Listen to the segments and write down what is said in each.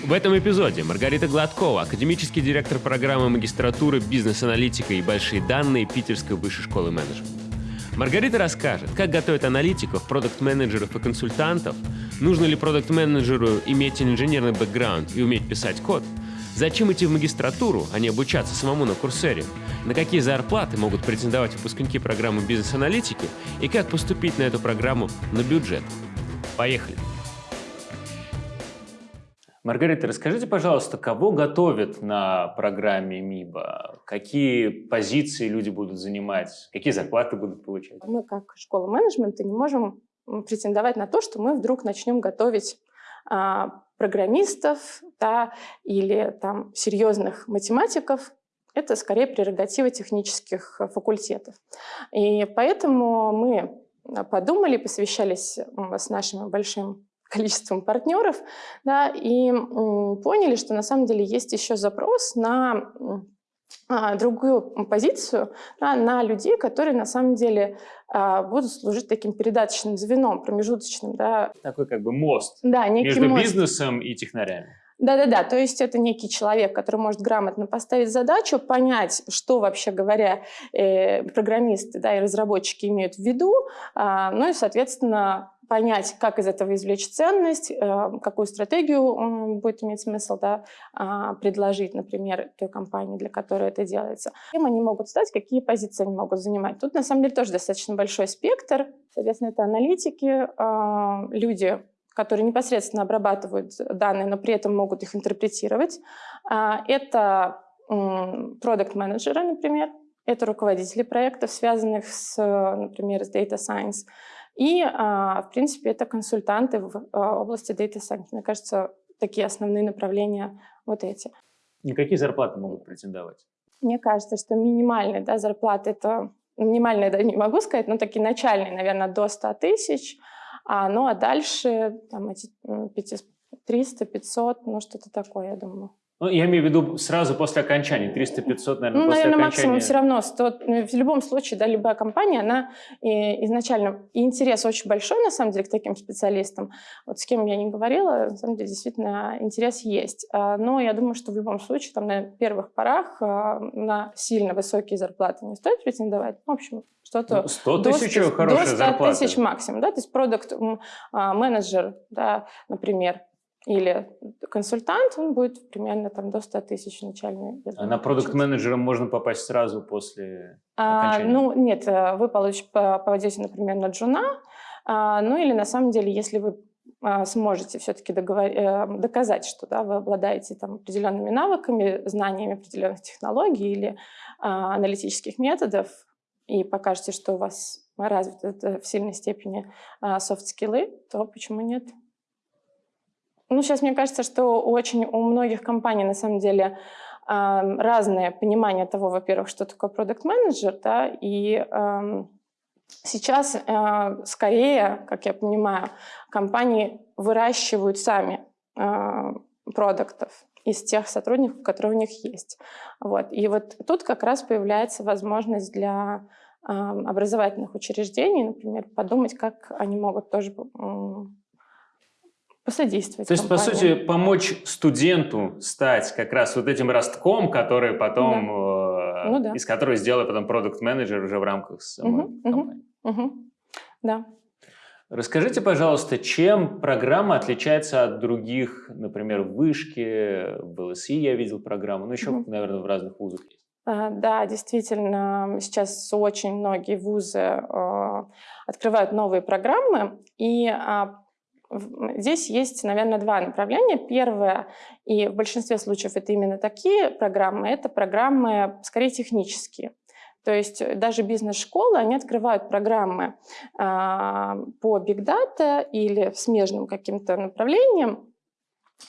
В этом эпизоде Маргарита Гладкова, академический директор программы магистратуры «Бизнес-аналитика и большие данные» Питерской высшей школы менеджмента. Маргарита расскажет, как готовят аналитиков, продукт-менеджеров и консультантов, нужно ли продукт-менеджеру иметь инженерный бэкграунд и уметь писать код, зачем идти в магистратуру, а не обучаться самому на курсере, на какие зарплаты могут претендовать выпускники программы бизнес-аналитики и как поступить на эту программу на бюджет. Поехали! Маргарита, расскажите, пожалуйста, кого готовят на программе МИБа? Какие позиции люди будут занимать? Какие зарплаты будут получать? Мы, как школа менеджмента, не можем претендовать на то, что мы вдруг начнем готовить а, программистов да, или там, серьезных математиков. Это скорее прерогатива технических факультетов. И поэтому мы подумали, посвящались с нашим большим количеством партнеров, да, и поняли, что на самом деле есть еще запрос на а, другую позицию да, на людей, которые на самом деле а, будут служить таким передаточным звеном, промежуточным. Да. Такой как бы мост да, некий между мост. бизнесом и технарями. Да-да-да, то есть это некий человек, который может грамотно поставить задачу, понять, что вообще говоря э, программисты да, и разработчики имеют в виду, э, ну и, соответственно, понять, как из этого извлечь ценность, э, какую стратегию будет иметь смысл да, а, предложить, например, той компании, для которой это делается. Кем они могут стать, какие позиции они могут занимать. Тут, на самом деле, тоже достаточно большой спектр. Соответственно, это аналитики, а, люди, которые непосредственно обрабатывают данные, но при этом могут их интерпретировать. А, это продукт-менеджеры, например, это руководители проектов, связанных с, например, с Data Science. И, а, в принципе, это консультанты в а, области Data Science. Мне кажется, такие основные направления вот эти. Никакие зарплаты могут претендовать? Мне кажется, что минимальная да, зарплата – это минимальная, да, не могу сказать, но такие начальные, наверное, до 100 тысяч. А, ну а дальше там, эти 300, 500, ну что-то такое, я думаю. Ну, я имею в виду сразу после окончания, 300-500, наверное, ну, после наверное, окончания. максимум все равно 100. Ну, в любом случае, да, любая компания, она и изначально, и интерес очень большой, на самом деле, к таким специалистам. Вот с кем я не говорила, на самом деле, действительно, интерес есть. А, но я думаю, что в любом случае, там, на первых порах а, на сильно высокие зарплаты не стоит претендовать. В общем, что-то... Ну, 100 тысяч – хорошая зарплата. До 100 тысяч максимум, да, то есть продукт-менеджер, да, например, или консультант, он будет примерно там до 100 тысяч начальный. А на продукт-менеджера можно попасть сразу после а, Ну, нет, э, вы получите, попадете, например, на джуна, а, ну или на самом деле, если вы а, сможете все-таки э, доказать, что да, вы обладаете там, определенными навыками, знаниями определенных технологий или а, аналитических методов, и покажете, что у вас развиты в сильной степени софт-скиллы, то почему нет? Ну, сейчас мне кажется, что очень у многих компаний на самом деле разное понимание того, во-первых, что такое продукт-менеджер, да, и сейчас э, скорее, как я понимаю, компании выращивают сами э, продуктов из тех сотрудников, которые у них есть. Вот. И вот тут как раз появляется возможность для образовательных учреждений, например, подумать, как они могут тоже посодействовать. То есть, компании. по сути, помочь студенту стать как раз вот этим ростком, который потом, да. э, ну, да. из которого сделает потом продукт-менеджер уже в рамках самой угу, компании. Угу, угу. Да. Расскажите, пожалуйста, чем программа отличается от других, например, в Вышке, в ЛСИ я видел программу, ну еще, угу. наверное, в разных вузах есть. А, да, действительно, сейчас очень многие вузы э, открывают новые программы, и а, Здесь есть, наверное, два направления. Первое, и в большинстве случаев это именно такие программы, это программы скорее технические. То есть даже бизнес-школы, они открывают программы э, по Big Data или смежным каким-то направлениям,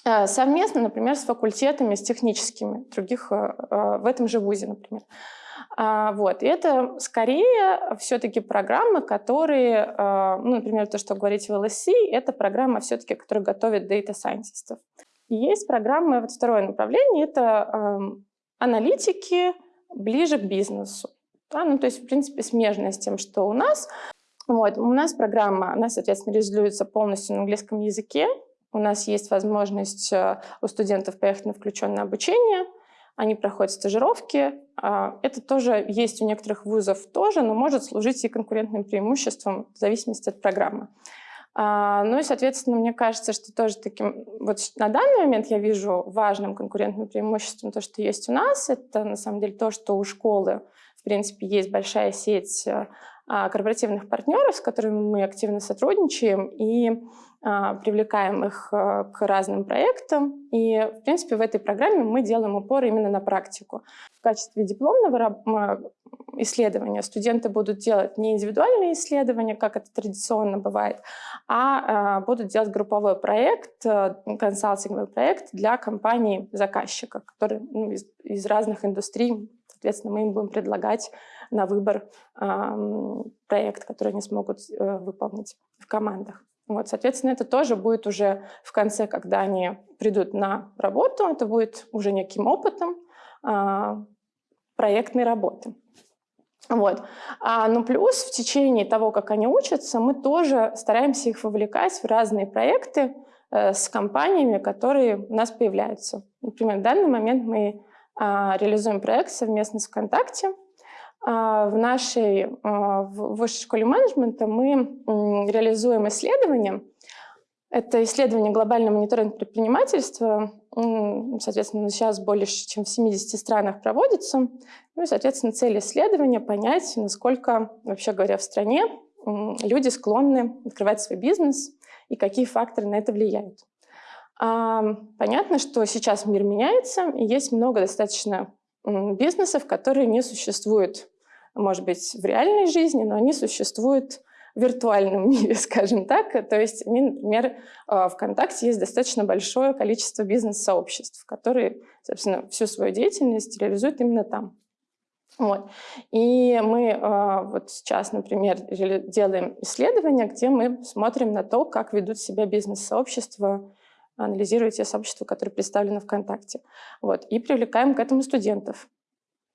э, совместно, например, с факультетами, с техническими других э, в этом же вузе, например. А, вот. И это скорее все-таки программы, которые, а, ну, например, то, что говорите в LSC, это программа все-таки, которая готовит data-сайентистов. И есть программы, вот второе направление, это аналитики ближе к бизнесу. Да? Ну, то есть, в принципе, смежная с тем, что у нас. Вот. У нас программа, она, соответственно, реализуется полностью на английском языке, У нас есть возможность э, у студентов поехать на включенное обучение, они проходят стажировки. А, это тоже есть у некоторых вузов тоже, но может служить и конкурентным преимуществом в зависимости от программы. А, ну и, соответственно, мне кажется, что тоже таким... Вот на данный момент я вижу важным конкурентным преимуществом то, что есть у нас. Это, на самом деле, то, что у школы, в принципе, есть большая сеть э, а, корпоративных партнеров, с которыми мы активно сотрудничаем и а, привлекаем их э, к разным проектам. И, в принципе, в этой программе мы делаем упор именно на практику. В качестве дипломного исследования студенты будут делать не индивидуальные исследования, как это традиционно бывает, а, а будут делать групповой проект, э, консалтинговый проект для компаний-заказчика, которые ну, из, из разных индустрий Соответственно, мы им будем предлагать на выбор проект, который они смогут э, выполнить в командах. Вот, соответственно, это тоже будет уже в конце, когда они придут на работу, это будет уже неким опытом э, проектной работы. Вот. А, ну плюс в течение того, как они учатся, мы тоже стараемся их вовлекать в разные проекты э, с компаниями, которые у нас появляются. Например, в данный момент мы а, реализуем проект совместно с ВКонтакте. А, в нашей а, в высшей школе менеджмента мы реализуем исследование. Это исследование глобального мониторинга предпринимательства. Соответственно, сейчас больше чем в 70 странах проводится. Ну и, соответственно, цель исследования — понять, насколько, вообще говоря, в стране люди склонны открывать свой бизнес и какие факторы на это влияют. Понятно, что сейчас мир меняется, и есть много достаточно бизнесов, которые не существуют, может быть, в реальной жизни, но они существуют в виртуальном мире, скажем так. То есть, например, а, ВКонтакте есть достаточно большое количество бизнес-сообществ, которые, собственно, всю свою деятельность реализуют именно там. Вот. И мы э, вот сейчас, например, делаем исследования, где мы смотрим на то, как ведут себя бизнес-сообщества анализируете сообщество, которое представлено ВКонтакте. Вот, и привлекаем к этому студентов.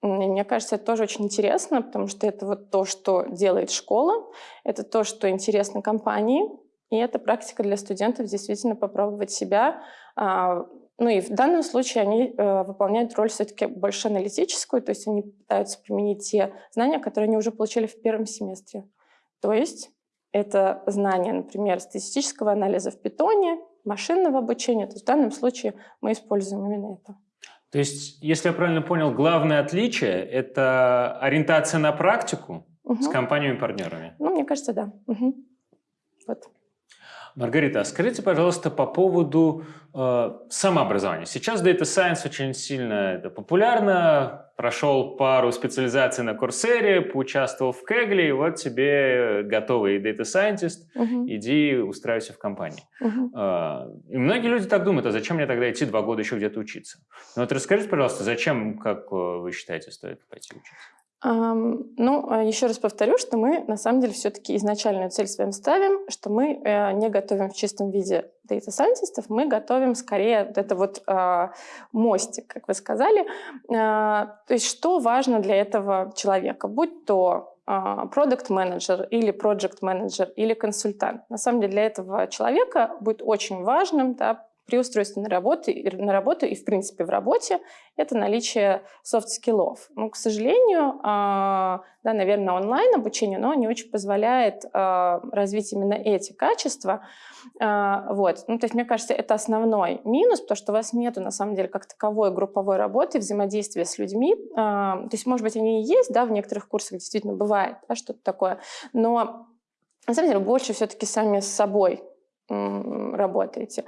И мне кажется, это тоже очень интересно, потому что это вот то, что делает школа, это то, что интересно компании, и это практика для студентов действительно попробовать себя. А, ну и в данном случае они э, выполняют роль все-таки больше аналитическую, то есть они пытаются применить те знания, которые они уже получили в первом семестре. То есть это знания, например, статистического анализа в питоне машинного обучения. То есть в данном случае мы используем именно это. То есть, если я правильно понял, главное отличие – это ориентация на практику угу. с компаниями-партнерами? Ну, мне кажется, да. Угу. Вот. Маргарита, а скажите, пожалуйста, по поводу э, самообразования. Сейчас Data Science очень сильно это популярно. Прошел пару специализаций на Курсере, поучаствовал в Кегле, и вот тебе готовый Data Scientist, угу. иди устраивайся в компании. Угу. Э, и многие люди так думают, а зачем мне тогда идти два года еще где-то учиться? Ну вот расскажите, пожалуйста, зачем, как вы считаете, стоит пойти учиться? Ну, а еще раз повторю, что мы на самом деле все-таки изначальную цель своим ставим, что мы э, не готовим в чистом виде data scientistов, мы готовим скорее вот это вот э, мостик, как вы сказали. Э, то есть что важно для этого человека, будь то продукт менеджер или project менеджер или консультант. На самом деле для этого человека будет очень важным да, при устройстве на работу, на работу и, в принципе, в работе, это наличие soft skill ов. Ну, к сожалению, а, да, наверное, онлайн-обучение, но не очень позволяет а, развить именно эти качества. А, вот. Ну, то есть, мне кажется, это основной минус, потому что у вас нет, на самом деле, как таковой групповой работы, взаимодействия с людьми. То есть, может быть, они и есть, да, в некоторых курсах действительно бывает да, что-то такое, но на самом деле больше все-таки сами с собой работаете.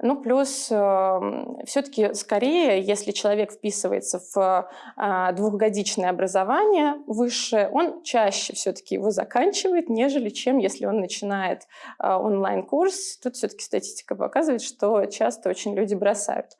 Ну, плюс э, все-таки скорее, если человек вписывается в э, двухгодичное образование высшее, он чаще все-таки его заканчивает, нежели чем если он начинает э, онлайн-курс. Тут все-таки статистика показывает, что часто очень люди бросают.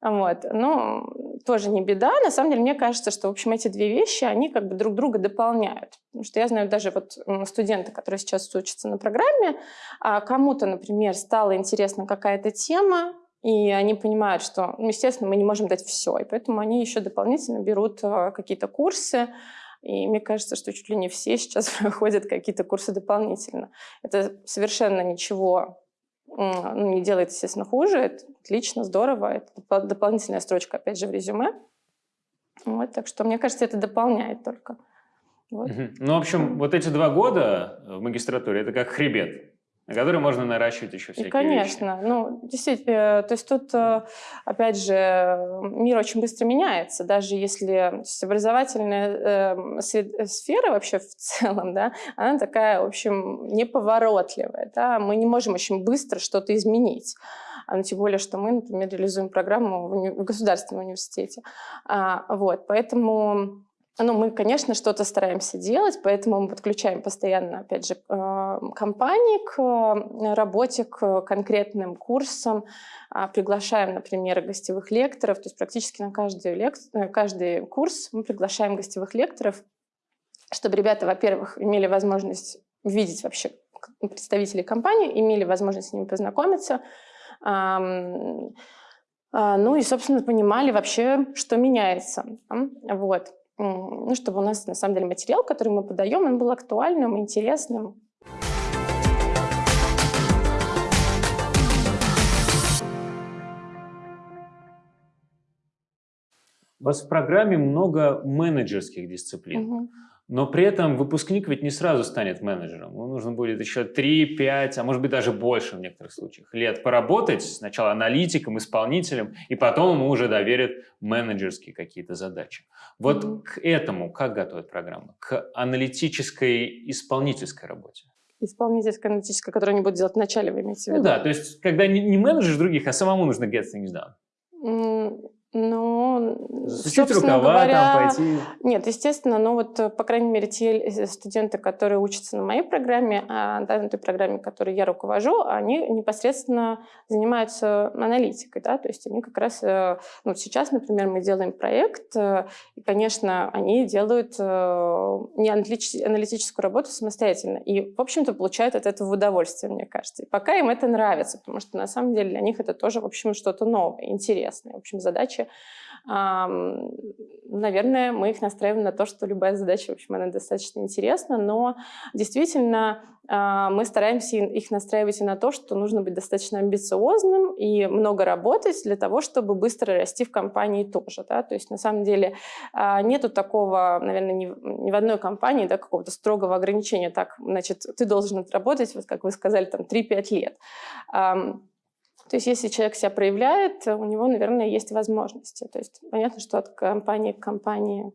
Вот. Но тоже не беда. На самом деле, мне кажется, что, в общем, эти две вещи, они как бы друг друга дополняют. Потому что я знаю даже вот студенты, которые сейчас учатся на программе, а кому-то, например, стала интересна какая-то тема, и они понимают, что, ну, естественно, мы не можем дать все, и поэтому они еще дополнительно берут а, какие-то курсы, и мне кажется, что чуть ли не все сейчас проходят какие-то курсы дополнительно. Это совершенно ничего ну, не делает, естественно, хуже. Это отлично, здорово. Это дополнительная строчка, опять же, в резюме. Вот, так что, мне кажется, это дополняет только. Вот. Ну, в общем, вот эти два года в магистратуре – это как хребет на который можно наращивать еще всякие и, конечно. вещи. Ну, действительно, то есть тут, э, опять же, мир очень быстро меняется. Даже если то есть образовательная э, сфера вообще в целом, да, она такая, в общем, неповоротливая. Да? Мы не можем очень быстро что-то изменить. А, ну, тем более, что мы, например, реализуем программу в, уни в государственном университете. А, вот, поэтому ну, мы, конечно, что-то стараемся делать, поэтому мы подключаем постоянно, опять же, э, компании к э, работе, к конкретным курсам, а, приглашаем, например, гостевых лекторов, то есть практически на каждый, лек... Э, каждый курс мы приглашаем гостевых лекторов, чтобы ребята, во-первых, имели возможность видеть вообще представителей компании, имели возможность с ними познакомиться, а, ну и, собственно, понимали вообще, что меняется. Вот ну, чтобы у нас на самом деле материал, который мы подаем, он был актуальным, интересным. У вас в программе много менеджерских дисциплин. Угу. Но при этом выпускник ведь не сразу станет менеджером. Ему нужно будет еще 3, 5, а может быть даже больше в некоторых случаях лет поработать сначала аналитиком, исполнителем, и потом ему уже доверят менеджерские какие-то задачи. Вот mm -hmm. к этому как готовят программу? К аналитической исполнительской работе? Исполнительская, аналитическая, которую они будут делать вначале, вы имеете в виду? Ну да, то есть когда не, не менеджер других, а самому нужно get things done. Ну, Засучить рукава, говоря, там пойти? Нет, естественно, но вот, по крайней мере, те э, студенты, которые учатся на моей программе, а, да, на той программе, которой я руковожу, они непосредственно занимаются аналитикой, да, то есть они как раз, э, ну, сейчас, например, мы делаем проект, э, и, конечно, они делают не аналитическую работу самостоятельно, и, в общем-то, получают от этого удовольствие, мне кажется. И пока им это нравится, потому что, на самом деле, для них это тоже, в общем, что-то новое, интересное. В общем, задача задачи. Наверное, мы их настраиваем на то, что любая задача, в общем, она достаточно интересна, но действительно а, мы стараемся их настраивать и на то, что нужно быть достаточно амбициозным и много работать для того, чтобы быстро расти в компании тоже. Да? То есть на самом деле а, нету такого, наверное, ни, в одной компании да, какого-то строгого ограничения. Так, значит, ты должен отработать, вот как вы сказали, там 3-5 лет. То есть если человек себя проявляет, у него, наверное, есть возможности. То есть понятно, что от компании к компании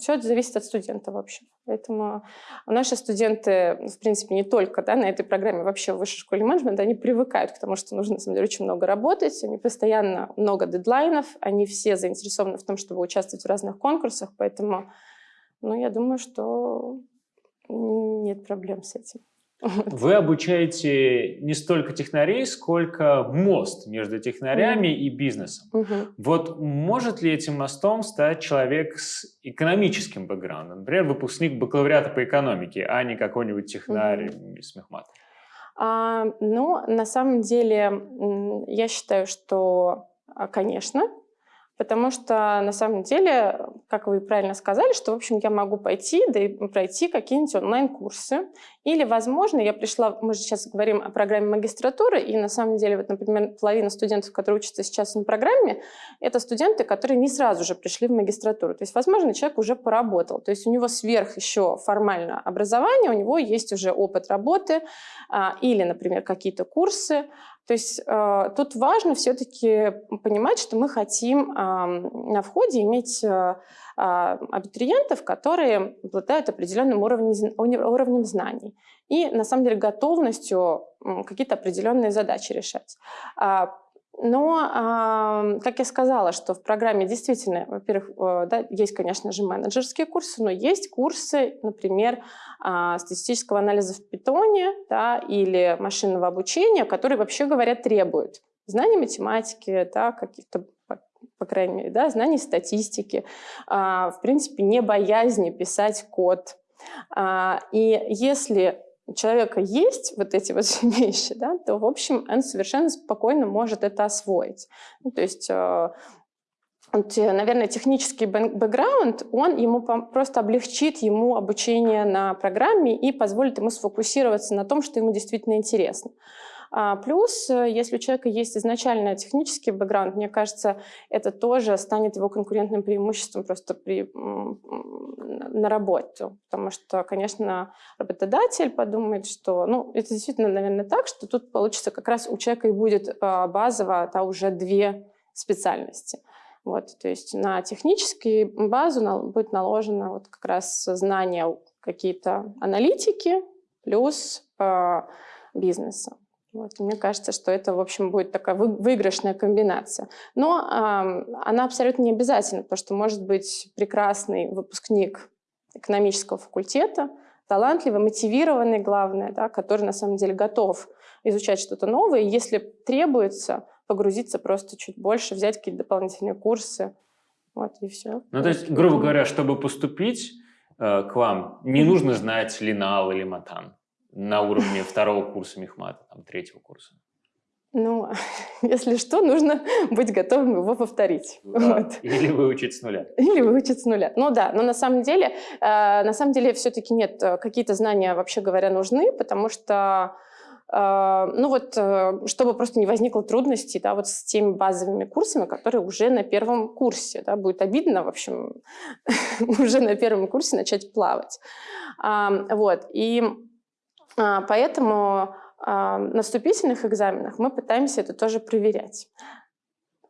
все это зависит от студента вообще. Поэтому наши студенты, в принципе, не только да, на этой программе, вообще в высшей школе менеджмента, они привыкают к тому, что нужно, на самом деле, очень много работать, они постоянно много дедлайнов, они все заинтересованы в том, чтобы участвовать в разных конкурсах, поэтому ну, я думаю, что нет проблем с этим. Вы обучаете не столько технарей, сколько мост между технарями mm. и бизнесом. Mm -hmm. Вот может ли этим мостом стать человек с экономическим бэкграундом? Например, выпускник бакалавриата по экономике, а не какой-нибудь технарь mm -hmm. из мехмата? А, ну, на самом деле, я считаю, что, а, конечно, Потому что на самом деле, как вы правильно сказали, что, в общем, я могу пойти, да и пройти какие-нибудь онлайн-курсы. Или, возможно, я пришла, мы же сейчас говорим о программе магистратуры, и на самом деле, вот, например, половина студентов, которые учатся сейчас на программе, это студенты, которые не сразу же пришли в магистратуру. То есть, возможно, человек уже поработал. То есть у него сверх еще формально образование, у него есть уже опыт работы а, или, например, какие-то курсы. То есть э, тут важно все-таки понимать, что мы хотим э, на входе иметь э, абитуриентов, которые обладают определенным уровнем, уровнем знаний и, на самом деле, готовностью какие-то определенные задачи решать. Но, как я сказала, что в программе действительно, во-первых, э, да, есть, конечно же, менеджерские курсы, но есть курсы, например, а, статистического анализа в питоне да, или машинного обучения, которые, вообще говоря, требуют знаний математики, да, каких-то по крайней мере, да, знаний статистики, а, в принципе, не боязни писать код. А, и если у человека есть вот эти вот вещи, да, то, в общем, он совершенно спокойно может это освоить. Ну, то есть э, э, наверное, технический бэкграунд, он ему просто облегчит ему обучение на программе и позволит ему сфокусироваться на том, что ему действительно интересно. А, плюс, э, если у человека есть изначально технический бэкграунд, мне кажется, это тоже станет его конкурентным преимуществом просто при, на работе. Потому что, конечно, работодатель подумает, что... Ну, это действительно, наверное, так, что тут получится как раз у человека и будет а, базово это уже две специальности. Вот, то есть на техническую базу будет наложено вот как раз знание какие-то аналитики плюс э, бизнеса. Вот, мне кажется, что это, в общем, будет такая выигрышная комбинация. Но э, она абсолютно не обязательна, потому что может быть прекрасный выпускник экономического факультета, талантливый, мотивированный, главное, да, который на самом деле готов изучать что-то новое. И если требуется, погрузиться просто чуть больше, взять какие-то дополнительные курсы. Вот, и все. Ну, то есть, грубо говоря, чтобы поступить э, к вам, не нужно знать линал или матан на уровне второго курса мехмата, там, третьего курса. Ну, если что, нужно быть готовым его повторить. Да. Вот. Или выучить с нуля. Или выучить с нуля. Ну да, но на самом деле, э, на самом деле все-таки нет, э, какие-то знания, вообще говоря, нужны, потому что а, ну вот, э, чтобы просто не возникло трудностей, да, вот с теми базовыми курсами, которые уже на первом курсе, да, будет обидно, в общем, уже на первом курсе начать плавать. Вот, и поэтому а, на вступительных экзаменах мы пытаемся это тоже проверять.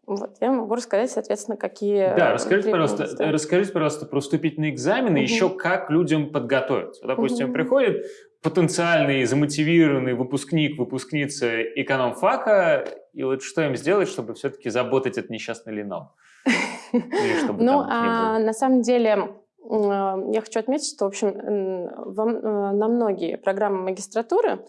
Вот, я могу рассказать, соответственно, какие... Да, расскажите, пожалуйста, расскажите, пожалуйста, про вступительные экзамены, угу. еще как людям подготовиться. Допустим, угу. приходит потенциальный замотивированный выпускник, выпускница экономфака, и вот что им сделать, чтобы все-таки заботать этот несчастный линал? Ну, а, на самом деле, я хочу отметить, что, в общем, э, на многие программы магистратуры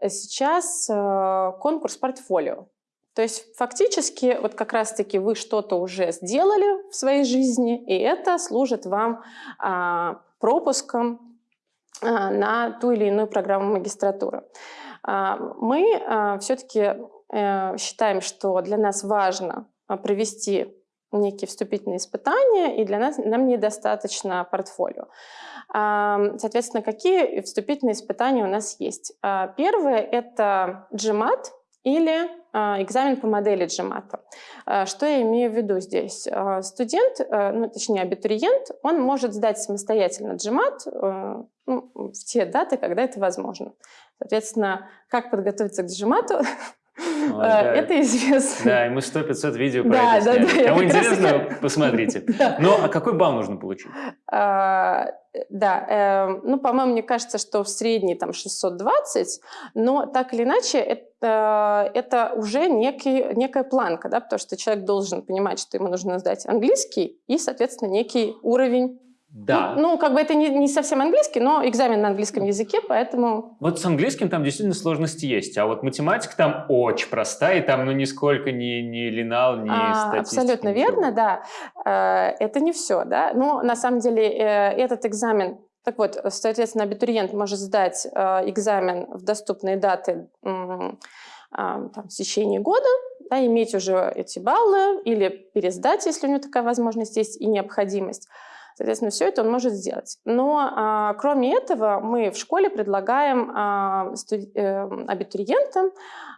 сейчас э, конкурс портфолио. То есть фактически вот как раз-таки вы что-то уже сделали в своей жизни, и это служит вам а, пропуском а, на ту или иную программу магистратуры. А, мы все-таки э, считаем, что для нас важно провести некие вступительные испытания, и для нас нам недостаточно портфолио. Соответственно, какие вступительные испытания у нас есть? Первое – это GMAT или экзамен по модели GMAT. Что я имею в виду здесь? Студент, ну, точнее абитуриент, он может сдать самостоятельно GMAT ну, в те даты, когда это возможно. Соответственно, как подготовиться к джимату, Да. это известно. Да, и мы 100-500 видео про да, это да, Да, Кому интересно, раз... посмотрите. Да. Ну, а какой балл нужно получить? А, да, э, ну, по-моему, мне кажется, что в средней там 620, но так или иначе это, это уже некий, некая планка, да, потому что человек должен понимать, что ему нужно сдать английский и, соответственно, некий уровень да. Ну, ну, как бы это не, не совсем английский, но экзамен на английском языке, поэтому... Вот с английским там действительно сложности есть, а вот математика там очень простая, и там ну нисколько не, не линал, не а, статистика. Абсолютно ничего. верно, да. Э, это не все, да. Но на самом деле э, этот экзамен так вот, соответственно, абитуриент может сдать э, экзамен в доступные даты там, в течение года, да, иметь уже эти баллы или пересдать, если у него такая возможность есть и необходимость. Соответственно, все это он может сделать. Но а, кроме этого мы в школе предлагаем а, студ... э, абитуриентам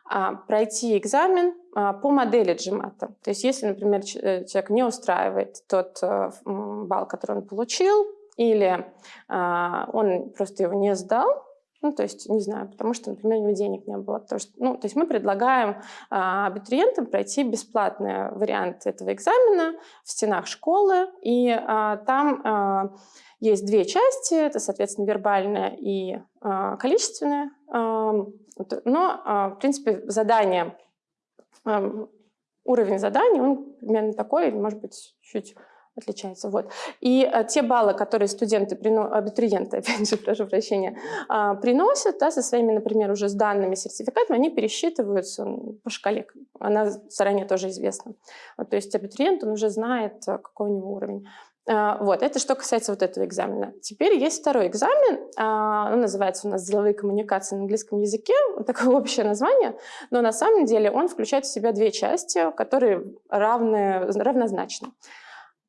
а, пройти экзамен по модели GMAT. То есть если, например, э, человек не устраивает тот а, балл, который он получил, или он просто его не сдал, ну, то есть, не знаю, потому что, например, у него денег не было. Потому что, ну, то есть мы предлагаем а, абитуриентам пройти бесплатный вариант этого экзамена в стенах школы. И а, там а, есть две части. Это, соответственно, вербальная и а, количественная. А, но, а, в принципе, задание, а, уровень заданий, он примерно такой, может быть, чуть отличается. Вот. И а, те баллы, которые студенты, прино... абитуриенты, опять же, прошу прощения, а, приносят да, со своими, например, уже с данными сертификатами, они пересчитываются по шкале. Она заранее тоже известна. Вот, то есть абитуриент, он уже знает, а, какой у него уровень. Вот, это что касается вот этого экзамена. Теперь есть второй экзамен, а, он называется у нас «Деловые коммуникации на английском языке», такое общее название, но на самом деле он включает в себя две части, которые равны, равнозначны.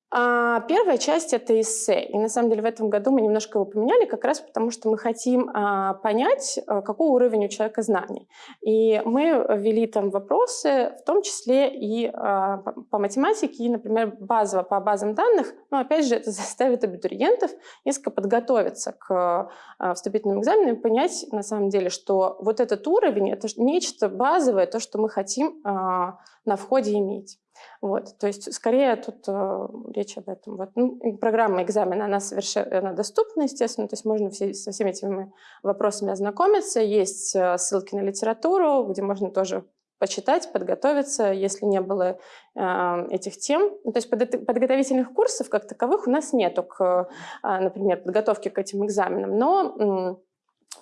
А, первая часть — это эссе. И на самом деле в этом году мы немножко его поменяли, как раз потому что мы хотим а, понять, а, какой уровень у человека знаний. И мы ввели там вопросы, в том числе и а, по математике, и, например, базово по базам данных. Но опять же, это заставит абитуриентов несколько подготовиться к вступительным экзаменам и понять на самом деле, что вот этот уровень — это нечто базовое, то, что мы хотим на входе иметь. Вот, то есть скорее тут э, речь об этом. Вот. Ну, программа экзамена, она совершенно доступна, естественно, то есть можно все, со всеми этими вопросами ознакомиться. Есть э, ссылки на литературу, где можно тоже почитать, подготовиться, если не было э, этих тем. Ну, то есть под, подготовительных курсов как таковых у нас нету, к, э, например, подготовке к этим экзаменам, но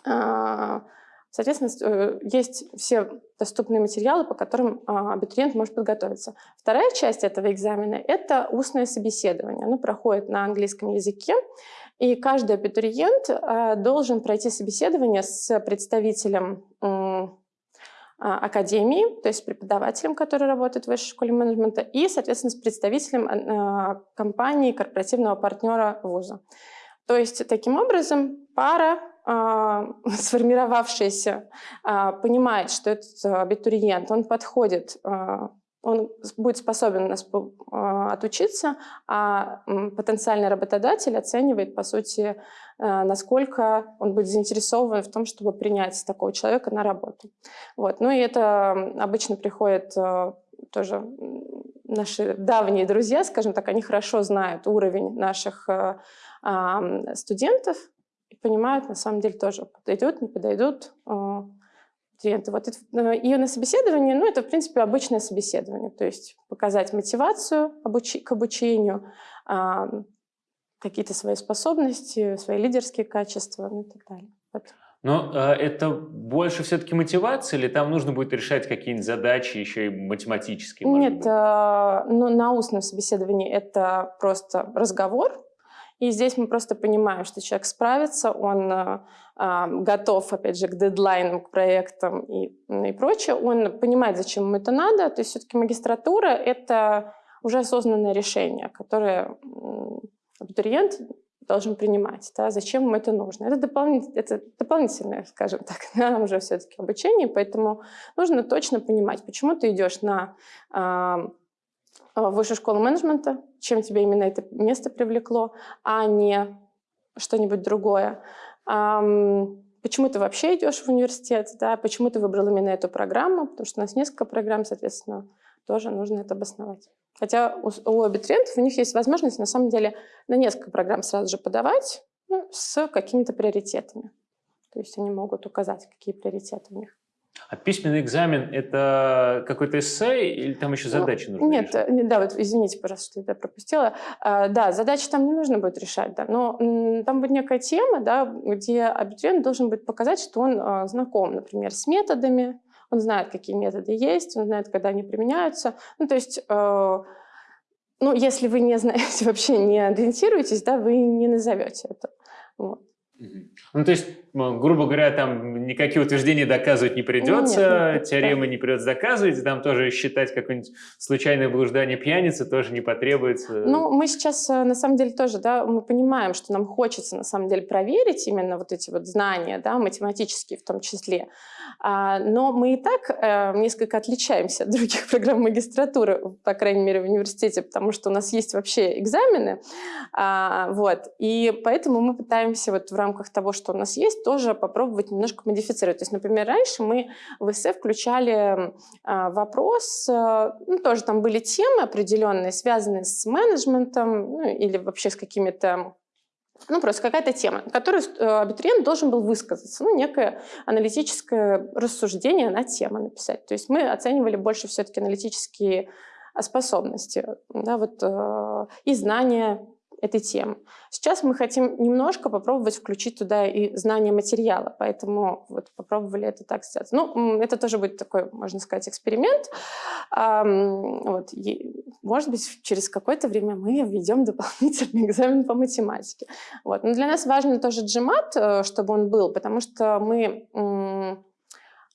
э, Соответственно, э, есть все доступные материалы, по которым а, абитуриент может подготовиться. Вторая часть этого экзамена — это устное собеседование. Оно проходит на английском языке, и каждый абитуриент а, должен пройти собеседование с представителем а, академии, то есть преподавателем, который работает в высшей школе менеджмента, и, соответственно, с представителем компании, корпоративного партнера вуза. То есть, таким образом, пара а, сформировавшаяся а, понимает, что этот абитуриент, он подходит, а, он будет способен нас отучиться, а потенциальный работодатель оценивает, по сути, насколько он будет заинтересован в том, чтобы принять такого человека на работу. Вот. Ну и это обычно приходит тоже наши давние друзья, скажем так, они хорошо знают уровень наших студентов, и понимают, на самом деле, тоже подойдут, не подойдут э, клиенты. Вот это, э, на собеседовании, ну, это, в принципе, обычное собеседование, то есть показать мотивацию обучи, к обучению, э, какие-то свои способности, свои лидерские качества, ну и так далее. Вот. Но э, это больше все-таки мотивация, или там нужно будет решать какие-нибудь задачи еще и математические? Нет, э, ну, на устном собеседовании это просто разговор, и здесь мы просто понимаем, что человек справится, он э, э, готов, опять же, к дедлайнам, к проектам и, и прочее. Он понимает, зачем ему это надо. То есть все-таки магистратура — это уже осознанное решение, которое абитуриент должен принимать, да, зачем ему это нужно. Это, дополнитель, это дополнительное, скажем так, да, уже все-таки обучение, поэтому нужно точно понимать, почему ты идешь на э, в высшую школу менеджмента, чем тебя именно это место привлекло, а не что-нибудь другое. Почему ты вообще идешь в университет, да? почему ты выбрал именно эту программу, потому что у нас несколько программ, соответственно, тоже нужно это обосновать. Хотя у, у абитуриентов у них есть возможность, на самом деле, на несколько программ сразу же подавать ну, с какими-то приоритетами. То есть они могут указать, какие приоритеты у них. А письменный экзамен – это какой-то эссе или там еще ну, задачи ну, нужно Нет, решать? Э, да, вот извините, пожалуйста, что я пропустила. А, да, задачи там не нужно будет решать, да, но там будет некая тема, да, где абитуриент должен будет показать, что он а, знаком, например, с методами, он знает, какие методы есть, он знает, когда они применяются. Ну, то есть, э, ну, если вы не знаете, вообще не ориентируетесь, да, вы не назовете это. Вот. Ну, то есть, грубо говоря, там никакие утверждения доказывать не придется, нет, нет, теоремы да. не придется доказывать, там тоже считать какое-нибудь случайное блуждание пьяницы тоже не потребуется. Ну, мы сейчас, э, на самом деле, тоже, да, мы понимаем, что нам хочется, на самом деле, проверить именно вот эти вот знания, да, математические в том числе. А, но мы и так а, несколько отличаемся от других программ магистратуры, по крайней мере, в университете, потому что у нас есть вообще экзамены, а, вот, и поэтому мы пытаемся вот в рамках того, что у нас есть, тоже попробовать немножко модифицировать. То есть, например, раньше мы в эссе включали а, вопрос, а, ну, тоже там были темы определенные, связанные с менеджментом ну, или вообще с какими-то ну, просто какая-то тема, которую э, абитуриент должен был высказаться, ну, некое аналитическое рассуждение на тему написать. То есть мы оценивали больше все-таки аналитические способности, да, вот, э, и знания этой темы. Сейчас мы хотим немножко попробовать включить туда и знание материала, поэтому вот попробовали это так сделать. Ну, это тоже будет такой, можно сказать, эксперимент. Вот. Может быть, через какое-то время мы введем дополнительный экзамен по математике. Вот. Но для нас важно тоже GMAT, э, чтобы он был, потому что мы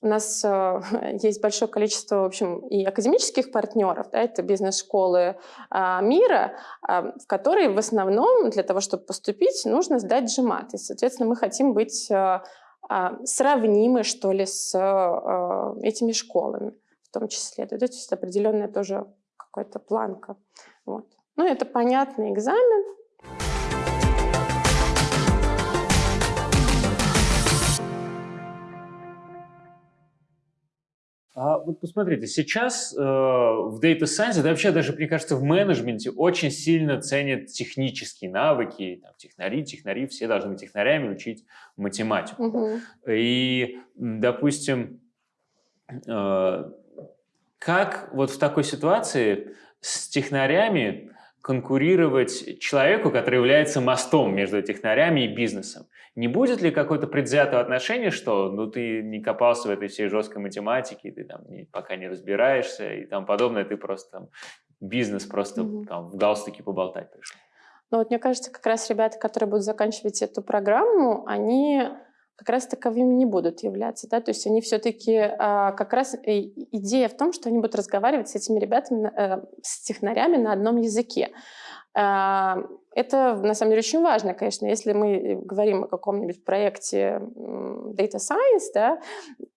У нас э, есть большое количество, в общем, и академических партнеров, да, это бизнес-школы э, мира, э, в которые в основном для того, чтобы поступить, нужно сдать GMAT. И, соответственно, мы хотим быть э, э, сравнимы, что ли, с э, этими школами в том числе. То есть определенная тоже какая-то планка. Вот. Ну, это понятный экзамен, А вот посмотрите, сейчас э, в Data Science, да вообще даже, мне кажется, в менеджменте очень сильно ценят технические навыки, там, технари, технари, все должны быть технарями учить математику. Угу. И, допустим, э, как вот в такой ситуации с технарями конкурировать человеку, который является мостом между технарями и бизнесом? Не будет ли какое-то предвзятое отношение, что ну ты не копался в этой всей жесткой математике, ты там не, пока не разбираешься и там подобное, ты просто там бизнес просто mm-hmm. там в галстуке поболтать пришел? Ну вот мне кажется, как раз ребята, которые будут заканчивать эту программу, они как раз таковыми не будут являться, да, то есть они все-таки а, как раз идея в том, что они будут разговаривать с этими ребятами, э, с технарями на одном языке. А, это, на самом деле, очень важно, конечно. Если мы говорим о каком-нибудь проекте Data Science, да,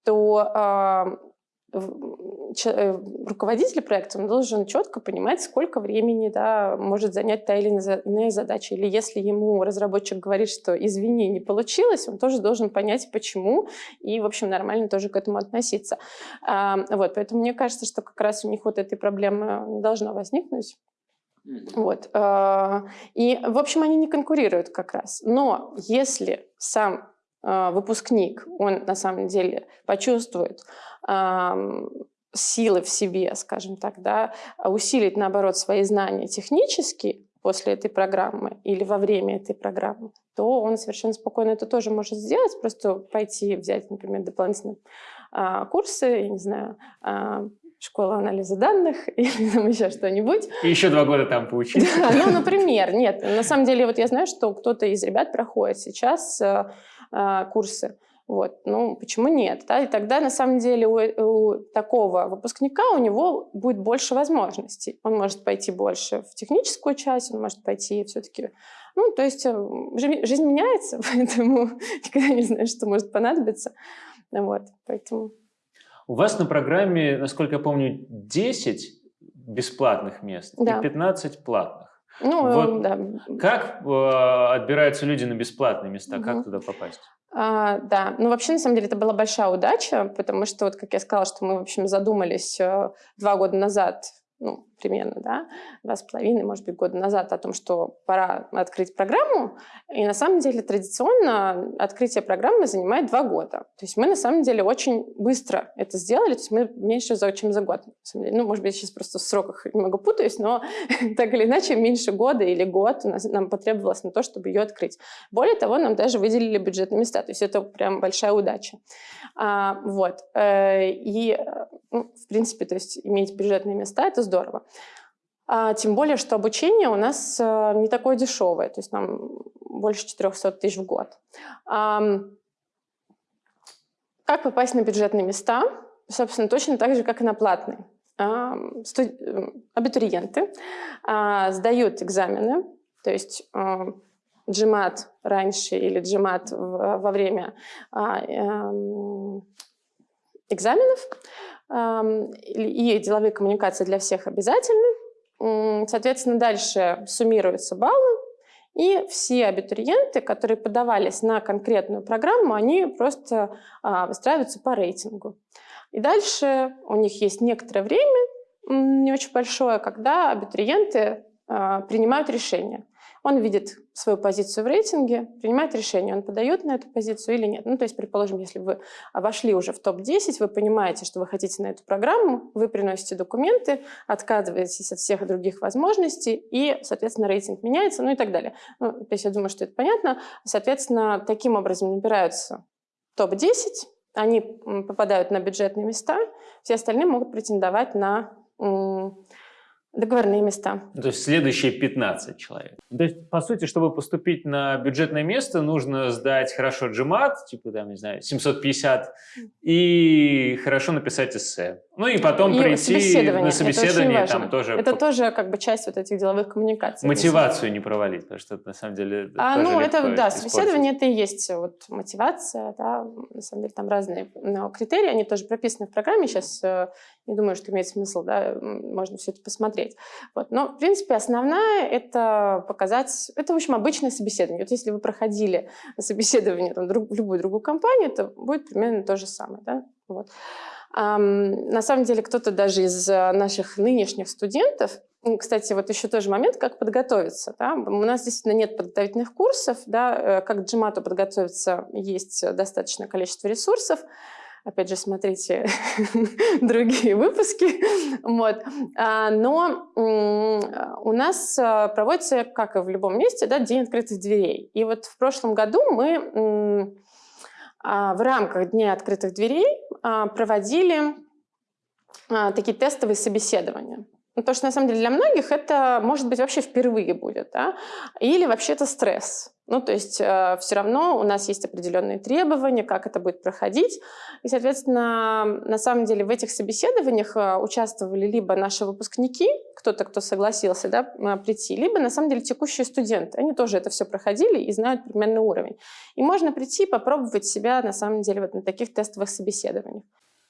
то а, э, руководитель проекта должен четко понимать, сколько времени да, может занять та или иная задача. Или если ему разработчик говорит, что извини, не получилось, он тоже должен понять, почему, и, в общем, нормально тоже к этому относиться. А, вот, поэтому мне кажется, что как раз у них вот этой проблемы не должно возникнуть. Вот. А, и, в общем, они не конкурируют как раз. Но если сам а, выпускник, он на самом деле почувствует силы в себе, скажем так, да, усилить, наоборот, свои знания технические после этой программы или во время этой программы, то он совершенно спокойно это тоже может сделать, просто пойти взять, например, дополнительные а, курсы, я не знаю, школа анализа данных или там еще что-нибудь. И еще два года там поучиться. Да, ну, например, нет. На самом деле, вот я знаю, что кто-то из ребят проходит сейчас э, э, курсы. Вот, ну, почему нет? Да? И тогда, на самом деле, у, у такого выпускника у него будет больше возможностей. Он может пойти больше в техническую часть, он может пойти все-таки... Ну, то есть э, жизнь меняется, поэтому никогда не знаешь, что может понадобиться. Вот, поэтому... У вас на программе, насколько я помню, 10 бесплатных мест да. и 15 платных. Ну, вот да. Как э, отбираются люди на бесплатные места? Угу. Как туда попасть? А, да, ну вообще на самом деле это была большая удача, потому что вот как я сказала, что мы в общем задумались э, два года назад ну, примерно, да, два с половиной, может быть, года назад о том, что пора открыть программу. И на самом деле традиционно открытие программы занимает два года. То есть мы на самом деле очень быстро это сделали, то есть мы меньше, чем за год. Ну, может быть, сейчас просто в сроках немного путаюсь, но так или иначе меньше года или год у нас, нам потребовалось на то, чтобы ее открыть. Более того, нам даже выделили бюджетные места, то есть это прям большая удача. А, вот. Э, и, ну, в принципе, то есть иметь бюджетные места – это здорово. А, тем более, что обучение у нас а, не такое дешевое, то есть нам больше 400 тысяч в год. А, как попасть на бюджетные места? Собственно, точно так же, как и на платные. А, студ... Абитуриенты а, сдают экзамены, то есть а, GMAT раньше или GMAT во время а, а, экзаменов, и деловые коммуникации для всех обязательны. Соответственно, дальше суммируются баллы, и все абитуриенты, которые подавались на конкретную программу, они просто а, выстраиваются по рейтингу. И дальше у них есть некоторое время, не очень большое, когда абитуриенты а, принимают решение он видит свою позицию в рейтинге, принимает решение, он подает на эту позицию или нет. Ну, то есть, предположим, если вы вошли уже в топ-10, вы понимаете, что вы хотите на эту программу, вы приносите документы, отказываетесь от всех других возможностей, и, соответственно, рейтинг меняется, ну и так далее. Ну, то есть, я думаю, что это понятно. Соответственно, таким образом набираются топ-10, они попадают на бюджетные места, все остальные могут претендовать на Договорные места. То есть следующие 15 человек. То есть, по сути, чтобы поступить на бюджетное место, нужно сдать хорошо GMAT, типа, там, не знаю, 750, и хорошо написать эссе. Ну и потом и прийти собеседование. на собеседование, это там тоже... Это тоже как бы часть вот этих деловых коммуникаций. Мотивацию не провалить, потому что это на самом деле а, Ну, это, да, собеседование это и есть вот мотивация, да, на самом деле там разные но критерии, они тоже прописаны в программе, сейчас э, не думаю, что имеет смысл, да, можно все это посмотреть. Вот. Но, в принципе, основная — это показать... Это, в общем, обычное собеседование. Вот если вы проходили собеседование там, в любую другую компанию, это будет примерно то же самое. Да? Вот. На самом деле кто-то даже из э, наших нынешних студентов, кстати, вот еще тоже момент, как подготовиться. Да? У нас действительно нет подготовительных курсов, да? Э, как к GMAT подготовиться есть достаточное количество ресурсов. Опять же, смотрите другие выпуски. Вот. А, но у нас э, проводится, как и в любом месте, да, День открытых дверей. И вот в прошлом году мы а, в рамках Дня открытых дверей а, проводили а, такие тестовые собеседования. Ну, потому что, на самом деле, для многих это, может быть, вообще впервые будет, да? или вообще это стресс. Ну, то есть э, все равно у нас есть определенные требования, как это будет проходить. И, соответственно, на самом деле в этих собеседованиях э, участвовали либо наши выпускники, кто-то, кто согласился да, прийти, либо, на самом деле, текущие студенты. Они тоже это все проходили и знают примерный уровень. И можно прийти и попробовать себя, на самом деле, вот на таких тестовых собеседованиях.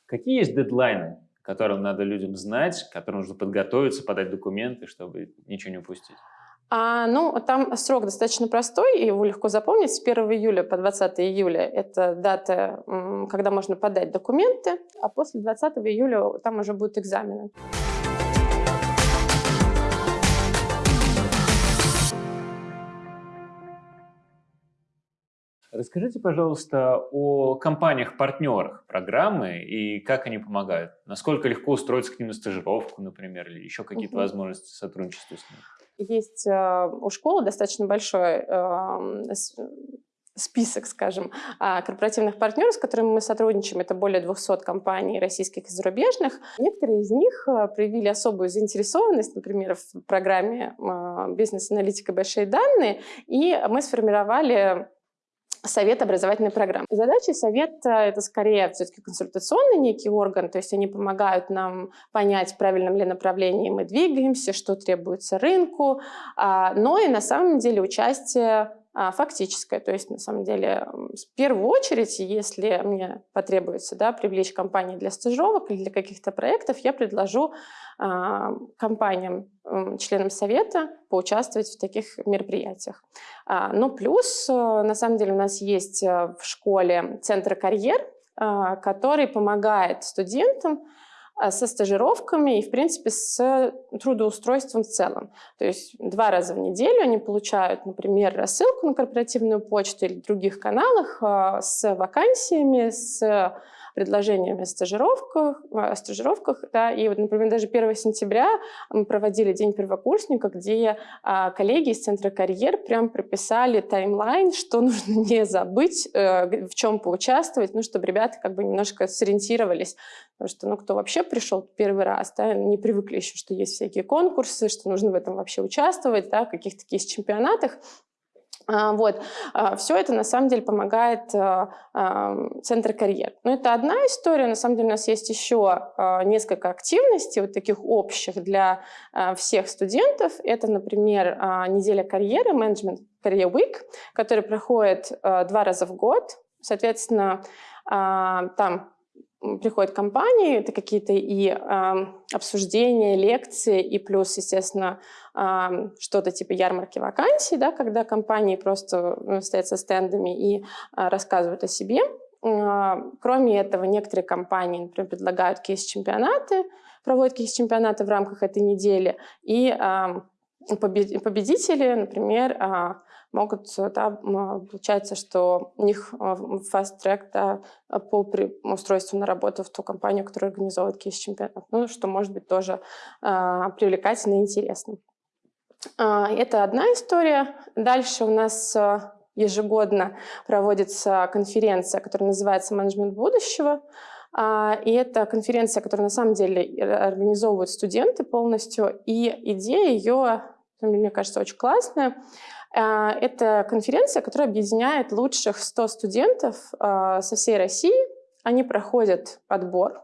Какие есть дедлайны, которым надо людям знать, которым нужно подготовиться, подать документы, чтобы ничего не упустить? А, ну, там срок достаточно простой, его легко запомнить. С 1 июля по 20 июля это дата, когда можно подать документы, а после 20 июля там уже будут экзамены. Расскажите, пожалуйста, о компаниях-партнерах программы и как они помогают. Насколько легко устроиться к ним на стажировку, например, или еще какие-то угу. возможности сотрудничества с ними? Есть э, у школы достаточно большой э, список, скажем, э, корпоративных партнеров, с которыми мы сотрудничаем. Это более 200 компаний российских и зарубежных. Некоторые из них э, проявили особую заинтересованность, например, в программе э, «Бизнес-аналитика. Большие данные», и мы сформировали Совет образовательной программы. Задача совета — это скорее все-таки консультационный некий орган, то есть они помогают нам понять, в правильном ли направлении мы двигаемся, что требуется рынку, а, но и на самом деле участие фактическое. То есть, на самом деле, в первую очередь, если мне потребуется да, привлечь компании для стажировок или для каких-то проектов, я предложу э, компаниям, э, членам совета поучаствовать в таких мероприятиях. А, но плюс, э, на самом деле, у нас есть в школе центр карьер, э, который помогает студентам а, со стажировками и, в принципе, с трудоустройством в целом. То есть два раза в неделю они получают, например, рассылку на корпоративную почту или других каналах а, с вакансиями, с предложениями о стажировках, о стажировках да, и вот, например, даже 1 сентября мы проводили День первокурсника, где а, коллеги из Центра карьер прям прописали таймлайн, что нужно не забыть, э, в чем поучаствовать, ну, чтобы ребята как бы немножко сориентировались, потому что, ну, кто вообще пришел первый раз, да, не привыкли еще, что есть всякие конкурсы, что нужно в этом вообще участвовать, да, в каких-то есть чемпионатах, вот. А, Все это на самом деле помогает а, Центр карьер. Но это одна история. На самом деле у нас есть еще несколько активностей, вот таких общих для всех студентов. Это, например, неделя карьеры, менеджмент Career Week, который проходит два раза в год. Соответственно, там приходят компании, это какие-то и э, обсуждения, лекции, и плюс, естественно, э, что-то типа ярмарки вакансий, да, когда компании просто ну, стоят со стендами и э, рассказывают о себе. Э, кроме этого, некоторые компании, например, предлагают кейс-чемпионаты, проводят кейс-чемпионаты в рамках этой недели, и э, победители, например, могут, да, получается, что у них fast-track да, по устройству на работу в ту компанию, которая организовывает кейс-чемпионат. Ну, что может быть тоже а, привлекательно и интересно. А, это одна история. Дальше у нас ежегодно проводится конференция, которая называется «Менеджмент будущего». А, и это конференция, которую на самом деле организовывают студенты полностью. И идея ее, мне кажется, очень классная. А, это конференция, которая объединяет лучших 100 студентов а, со всей России. Они проходят отбор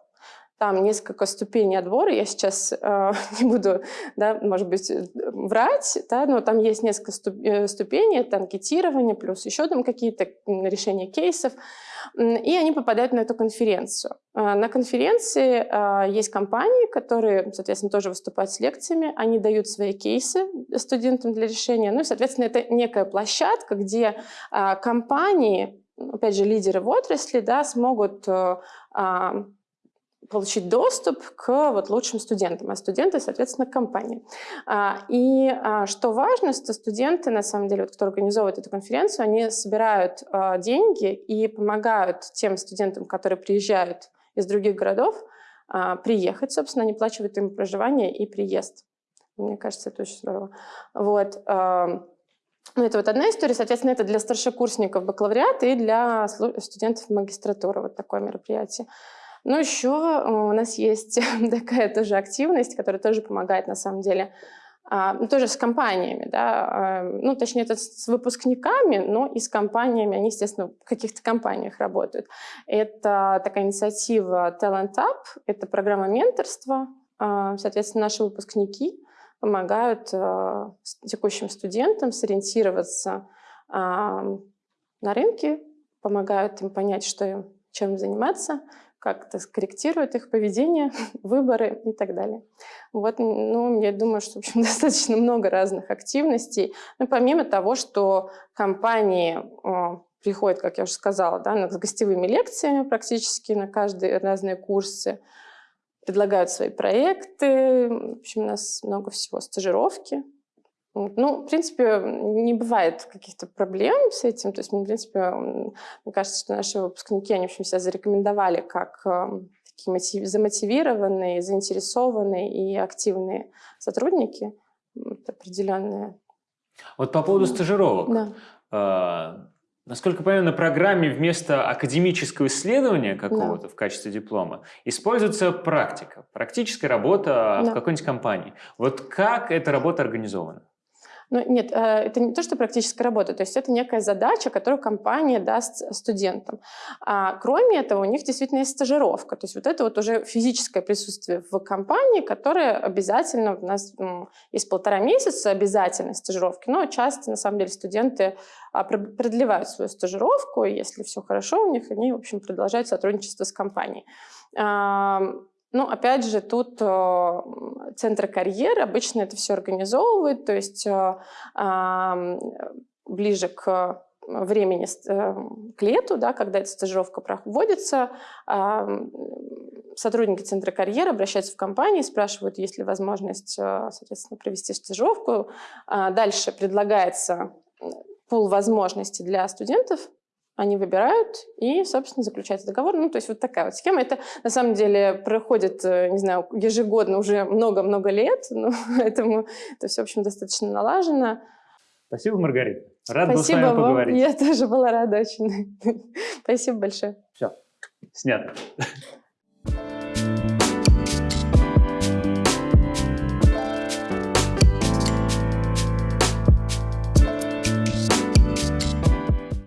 там несколько ступеней отбора. Я сейчас э, не буду, да, может быть, э, врать, да, но там есть несколько э, ступеней, это анкетирование, плюс еще там какие-то решения кейсов. И они попадают на эту конференцию. Э, на конференции э, есть компании, которые, соответственно, тоже выступают с лекциями. Они дают свои кейсы студентам для решения. Ну и, соответственно, это некая площадка, где э, компании, опять же, лидеры в отрасли, да, смогут а, получить доступ к вот лучшим студентам, а студенты, соответственно, к компании. А, и а, что важно, что студенты, на самом деле, вот, кто организовывает эту конференцию, они собирают а, деньги и помогают тем студентам, которые приезжают из других городов, приехать, собственно, они плачивают им проживание и приезд. Мне кажется, это очень здорово. Вот. Ну, это вот одна история. Соответственно, это для старшекурсников бакалавриата и для студентов магистратуры. Вот такое мероприятие. Но еще э, у нас есть такая тоже активность, которая тоже помогает на самом деле а, ну, тоже с компаниями, да, а, ну, точнее, это с выпускниками, но и с компаниями, они, естественно, в каких-то компаниях работают. Это такая инициатива Talent Up, это программа менторства, а, соответственно, наши выпускники помогают текущим студентам сориентироваться на рынке, помогают им понять, что им, чем заниматься, как-то скорректирует их поведение, выборы и так далее. Вот, ну, я думаю, что, в общем, достаточно много разных активностей. Ну, помимо того, что компании о, приходят, как я уже сказала, да, с гостевыми лекциями практически на каждые разные курсы, предлагают свои проекты, в общем, у нас много всего, стажировки, ну, в принципе, не бывает каких-то проблем с этим. То есть, в принципе, мне кажется, что наши выпускники, они, в общем, себя зарекомендовали как эм, такие замотивированные, заинтересованные и активные сотрудники. Это определенные. Вот по поводу стажировок. Да. А, насколько понимаю, на программе вместо академического исследования какого-то да. в качестве диплома используется практика, практическая работа да. в какой-нибудь компании. Вот как эта работа организована? Ну, нет, э, это не то, что практическая работа, то есть это некая задача, которую компания даст студентам. А кроме этого, у них действительно есть стажировка, то есть вот это вот уже физическое присутствие в компании, которое обязательно, у нас есть полтора месяца обязательной стажировки, но часто, на самом деле, студенты а, продлевают свою стажировку, и если все хорошо у них, они, в общем, продолжают сотрудничество с компанией. Ну, опять же, тут э, центры карьеры обычно это все организовывают, то есть э, э, ближе к времени, э, к лету, да, когда эта стажировка проводится, э, сотрудники центра карьеры обращаются в компании, спрашивают, есть ли возможность, э, соответственно, провести стажировку. Э, дальше предлагается пул возможностей для студентов, они выбирают и, собственно, заключается договор. Ну, то есть вот такая вот схема. Это, на самом деле, проходит, э, не знаю, ежегодно уже много-много лет, но поэтому это все, в общем, достаточно налажено. Спасибо, Маргарита. Рад был с вами вам. поговорить. Я тоже была рада очень. Спасибо большое. Все, снято.